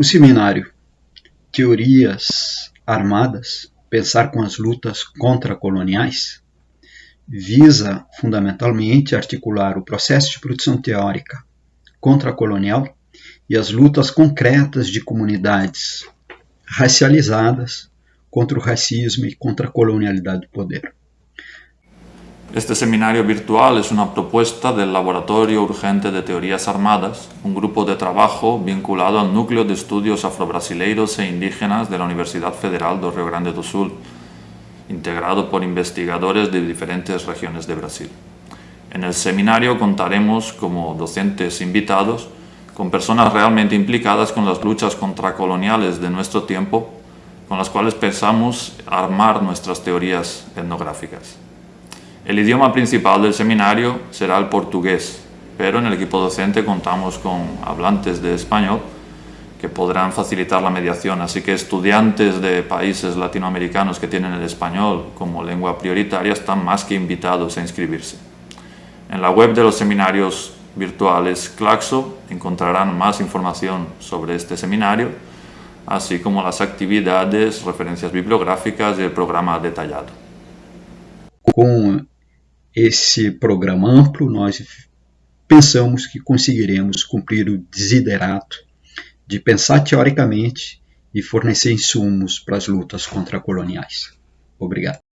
O seminário Teorias Armadas, Pensar com as Lutas Contra-Coloniais visa, fundamentalmente, articular o processo de produção teórica contra-colonial e as lutas concretas de comunidades racializadas contra o racismo e contra a colonialidade do poder. Este seminario virtual es una propuesta del Laboratorio Urgente de Teorías Armadas, un grupo de trabajo vinculado al Núcleo de Estudios Afrobrasileiros e Indígenas de la Universidad Federal do Rio Grande do Sul, integrado por investigadores de diferentes regiones de Brasil. En el seminario contaremos como docentes invitados con personas realmente implicadas con las luchas contracoloniales de nuestro tiempo, con las cuales pensamos armar nuestras teorías etnográficas. El idioma principal del seminario será el portugués, pero en el equipo docente contamos con hablantes de español que podrán facilitar la mediación, así que estudiantes de países latinoamericanos que tienen el español como lengua prioritaria están más que invitados a inscribirse. En la web de los seminarios virtuales Claxo encontrarán más información sobre este seminario, así como las actividades, referencias bibliográficas y el programa detallado. Esse programa amplo, nós pensamos que conseguiremos cumprir o desiderato de pensar teoricamente e fornecer insumos para as lutas contracoloniais. Obrigado.